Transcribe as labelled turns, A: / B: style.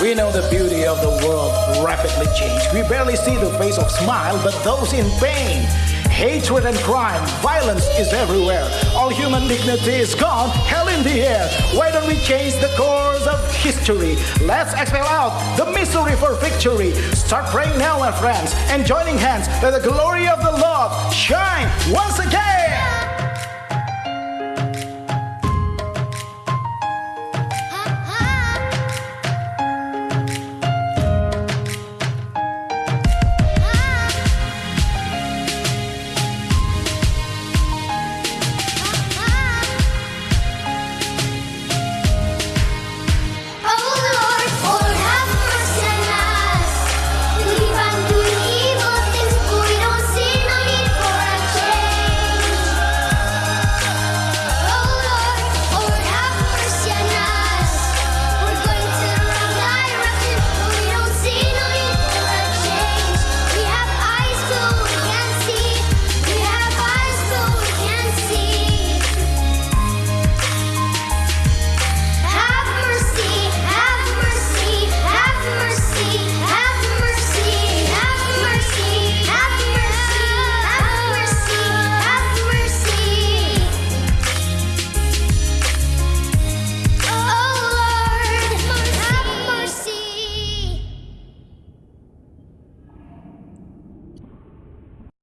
A: We know the beauty of the world rapidly changed. We barely see the face of smile, but those in pain. Hatred and crime, violence is everywhere. All human dignity is gone, hell in the air. Why don't we change the course of history? Let's expel out the misery for victory. Start praying now, my friends, and joining hands. Let the glory of the Lord shine once again.